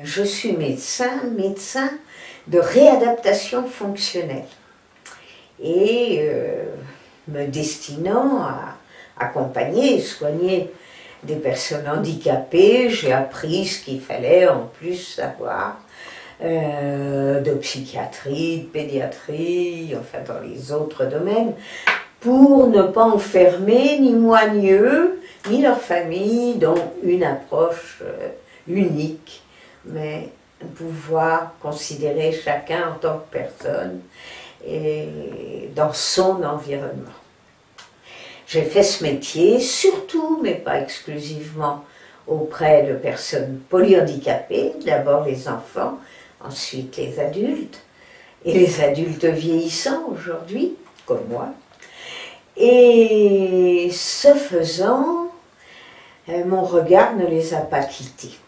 Je suis médecin, médecin de réadaptation fonctionnelle. Et euh, me destinant à accompagner et soigner des personnes handicapées, j'ai appris ce qu'il fallait en plus savoir euh, de psychiatrie, de pédiatrie, enfin dans les autres domaines, pour ne pas enfermer ni moi ni eux, ni leur famille dans une approche euh, unique mais pouvoir considérer chacun en tant que personne et dans son environnement. J'ai fait ce métier surtout, mais pas exclusivement, auprès de personnes polyhandicapées, d'abord les enfants, ensuite les adultes, et les adultes vieillissants aujourd'hui, comme moi. Et ce faisant, euh, mon regard ne les a pas quittés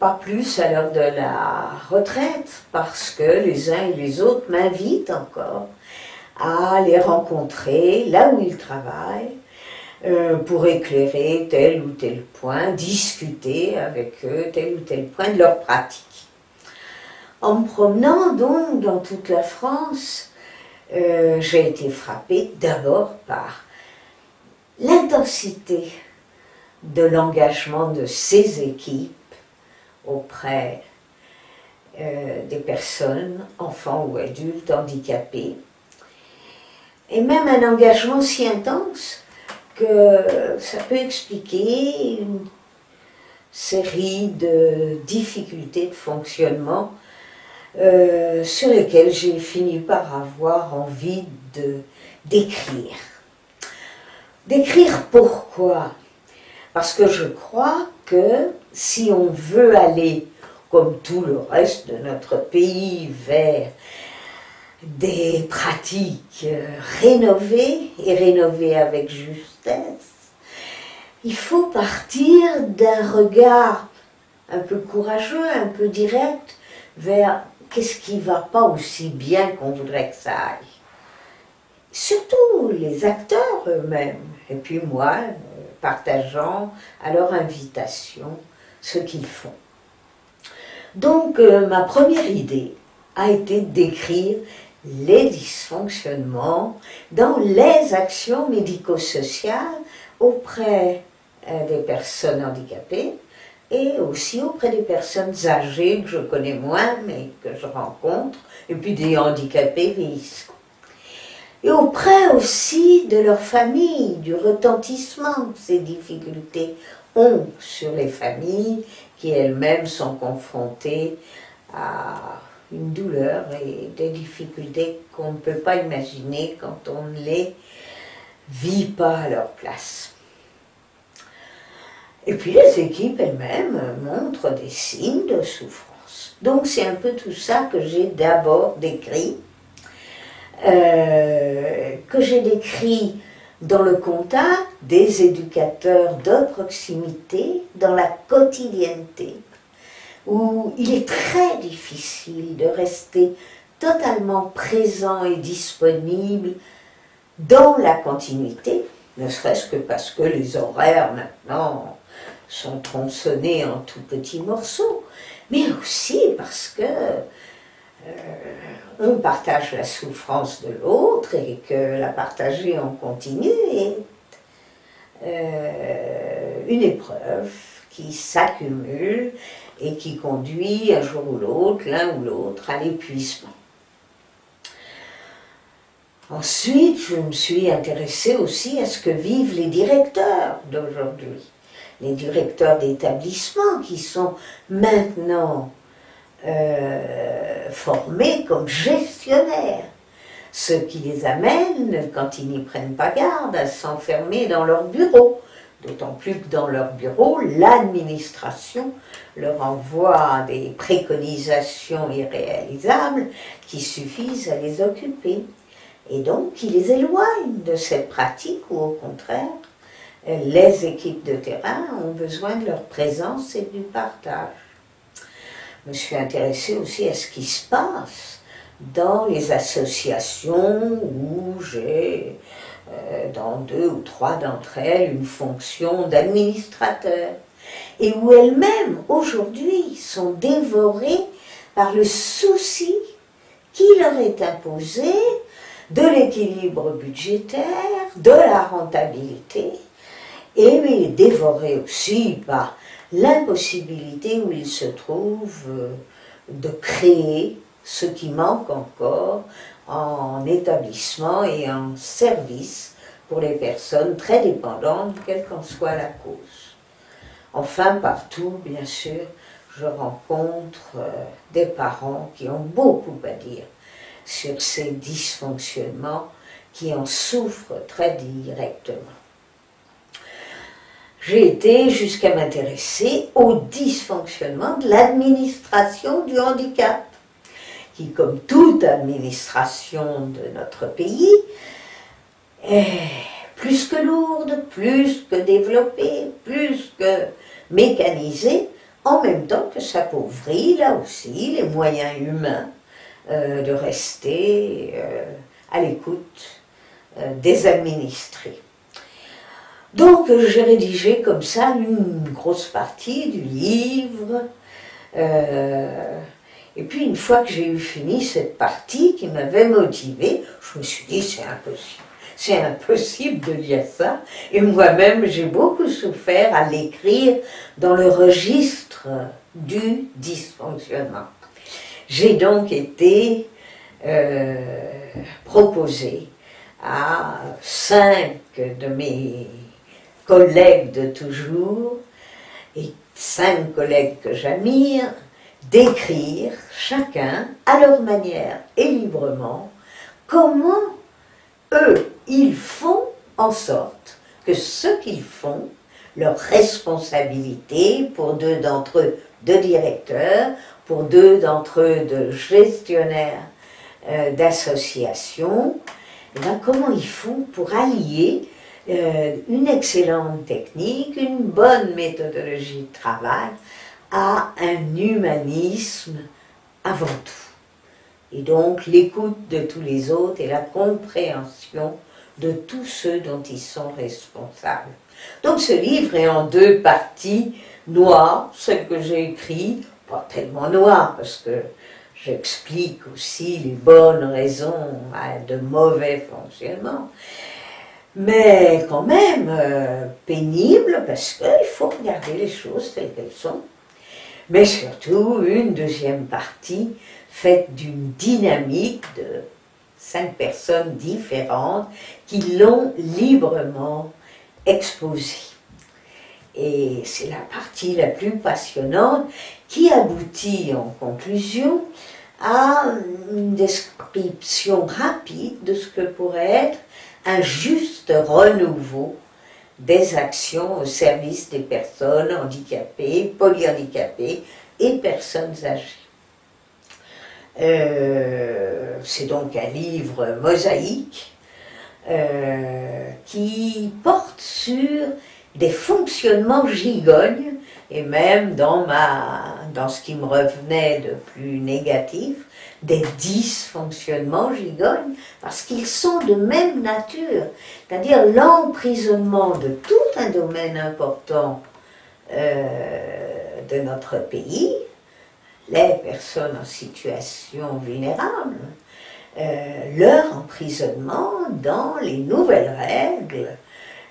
pas plus à l'heure de la retraite, parce que les uns et les autres m'invitent encore à les rencontrer là où ils travaillent, euh, pour éclairer tel ou tel point, discuter avec eux tel ou tel point de leur pratique. En me promenant donc dans toute la France, euh, j'ai été frappée d'abord par l'intensité de l'engagement de ces équipes auprès euh, des personnes, enfants ou adultes handicapés, et même un engagement si intense que ça peut expliquer une série de difficultés de fonctionnement euh, sur lesquelles j'ai fini par avoir envie d'écrire. D'écrire pourquoi? Parce que je crois que si on veut aller, comme tout le reste de notre pays, vers des pratiques rénovées et rénovées avec justesse, il faut partir d'un regard un peu courageux, un peu direct, vers qu'est-ce qui ne va pas aussi bien qu'on voudrait que ça aille. Surtout les acteurs eux-mêmes, et puis moi, partageant à leur invitation ce qu'ils font. Donc euh, ma première idée a été d'écrire les dysfonctionnements dans les actions médico-sociales auprès euh, des personnes handicapées et aussi auprès des personnes âgées que je connais moins mais que je rencontre et puis des handicapés vieillissants et auprès aussi de leur famille, du retentissement que ces difficultés ont sur les familles qui elles-mêmes sont confrontées à une douleur et des difficultés qu'on ne peut pas imaginer quand on ne les vit pas à leur place. Et puis les équipes elles-mêmes montrent des signes de souffrance. Donc c'est un peu tout ça que j'ai d'abord décrit euh, que j'ai décrit dans le contact des éducateurs de proximité, dans la quotidienneté, où il est très difficile de rester totalement présent et disponible dans la continuité, ne serait-ce que parce que les horaires maintenant sont tronçonnés en tout petits morceaux, mais aussi parce que on partage la souffrance de l'autre et que la partager en continu est euh, une épreuve qui s'accumule et qui conduit un jour ou l'autre, l'un ou l'autre, à l'épuisement. Ensuite, je me suis intéressée aussi à ce que vivent les directeurs d'aujourd'hui, les directeurs d'établissements qui sont maintenant euh, formés comme gestionnaires, ce qui les amène, quand ils n'y prennent pas garde, à s'enfermer dans leur bureau. D'autant plus que dans leur bureau, l'administration leur envoie des préconisations irréalisables qui suffisent à les occuper. Et donc, qui les éloignent de cette pratique ou au contraire, les équipes de terrain ont besoin de leur présence et du partage me suis intéressée aussi à ce qui se passe dans les associations où j'ai, euh, dans deux ou trois d'entre elles, une fonction d'administrateur. et où elles-mêmes, aujourd'hui, sont dévorées par le souci qui leur est imposé de l'équilibre budgétaire, de la rentabilité, et dévorées aussi par l'impossibilité où ils se trouvent euh, de créer ce qui manque encore en établissement et en service pour les personnes très dépendantes, quelle qu'en soit la cause. Enfin, partout, bien sûr, je rencontre euh, des parents qui ont beaucoup à dire sur ces dysfonctionnements, qui en souffrent très directement. J'ai été jusqu'à m'intéresser au dysfonctionnement de l'administration du handicap, qui, comme toute administration de notre pays, est plus que lourde, plus que développée, plus que mécanisée, en même temps que s'appauvrit là aussi les moyens humains euh, de rester euh, à l'écoute euh, des administrés. Donc j'ai rédigé comme ça une grosse partie du livre. et puis une fois que j'ai eu fini cette partie qui m'avait motivé, je me suis dit c'est impossible. C'est impossible de lire ça. Et moi-même, j'ai beaucoup souffert à l'écrire dans le registre du dysfonctionnement. J'ai donc été euh, proposé à cinq de mes collègues de toujours et cinq collègues que j'admire d'écrire chacun à leur manière et librement comment eux, ils font en sorte que ce qu'ils font, leur responsabilité pour deux d'entre eux de directeurs, pour deux d'entre eux de gestionnaires euh, d'associations, eh ben, comment ils font pour allier euh, une excellente technique, une bonne méthodologie de travail à un humanisme avant tout. Et donc l'écoute de tous les autres et la compréhension de tous ceux dont ils sont responsables. Donc ce livre est en deux parties noires, celle que j'ai écrite, pas tellement noir, parce que j'explique aussi les bonnes raisons de mauvais fonctionnement, mais quand même euh, pénible, parce qu'il faut regarder les choses telles qu'elles sont. Mais surtout, une deuxième partie faite d'une dynamique de cinq personnes différentes qui l'ont librement exposée. Et c'est la partie la plus passionnante qui aboutit en conclusion à une description rapide de ce que pourrait être un juste renouveau des actions au service des personnes handicapées, polyhandicapées et personnes âgées. Euh, c'est donc un livre mosaïque euh, qui porte sur des fonctionnements gigognes, et même dans, ma, dans ce qui me revenait de plus négatif, des dysfonctionnements gigognes, parce qu'ils sont de même nature, c'est-à-dire l'emprisonnement de tout un domaine important euh, de notre pays, les personnes en situation vulnérable, euh, leur emprisonnement dans les nouvelles règles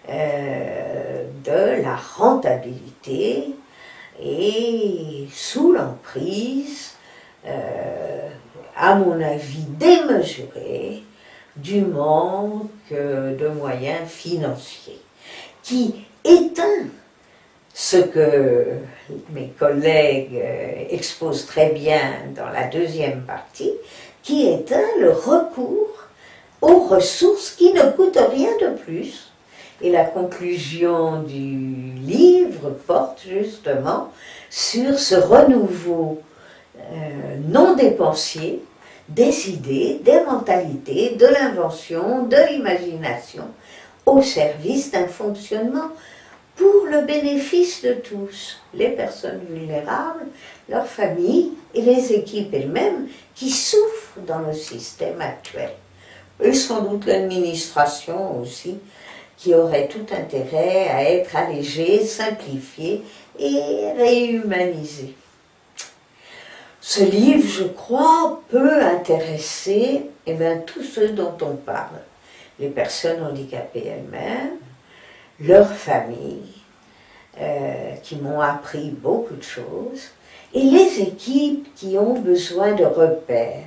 euh, de la rentabilité et sous l'emprise, euh, à mon avis démesurée, du manque de moyens financiers, qui éteint ce que mes collègues euh, exposent très bien dans la deuxième partie, qui éteint le recours aux ressources qui ne coûtent rien de plus et la conclusion du livre porte justement sur ce renouveau euh, non dépensier des idées, des mentalités, de l'invention, de l'imagination, au service d'un fonctionnement pour le bénéfice de tous, les personnes vulnérables, leurs familles et les équipes elles-mêmes qui souffrent dans le système actuel. Et sans doute l'administration aussi, qui aurait tout intérêt à être allégé, simplifié et réhumanisé. Ce livre, je crois, peut intéresser eh tous ceux dont on parle. Les personnes handicapées elles-mêmes, leurs familles, euh, qui m'ont appris beaucoup de choses, et les équipes qui ont besoin de repères.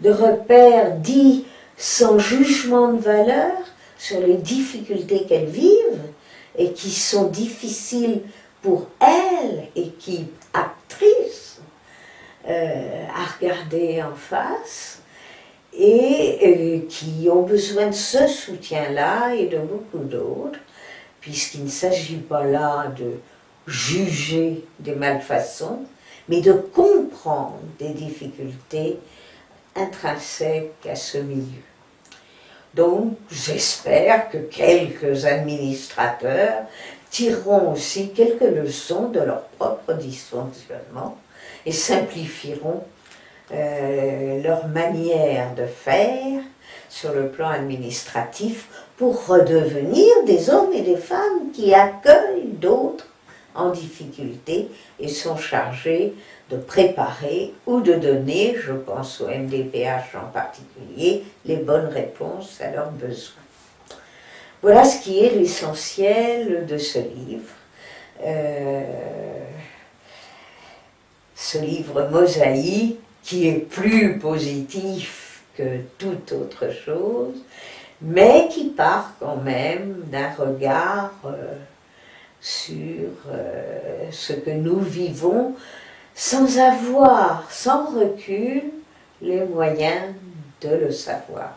De repères dits sans jugement de valeur sur les difficultés qu'elles vivent et qui sont difficiles pour elles, équipes actrices, euh, à regarder en face et euh, qui ont besoin de ce soutien-là et de beaucoup d'autres, puisqu'il ne s'agit pas là de juger des malfaçons, mais de comprendre des difficultés intrinsèques à ce milieu. Donc, j'espère que quelques administrateurs tireront aussi quelques leçons de leur propre dysfonctionnement et simplifieront euh, leur manière de faire sur le plan administratif pour redevenir des hommes et des femmes qui accueillent d'autres en difficulté et sont chargés de préparer ou de donner, je pense au MDPH en particulier, les bonnes réponses à leurs besoins. Voilà ce qui est l'essentiel de ce livre. Euh, ce livre mosaïque qui est plus positif que toute autre chose, mais qui part quand même d'un regard euh, sur euh, ce que nous vivons sans avoir, sans recul, les moyens de le savoir.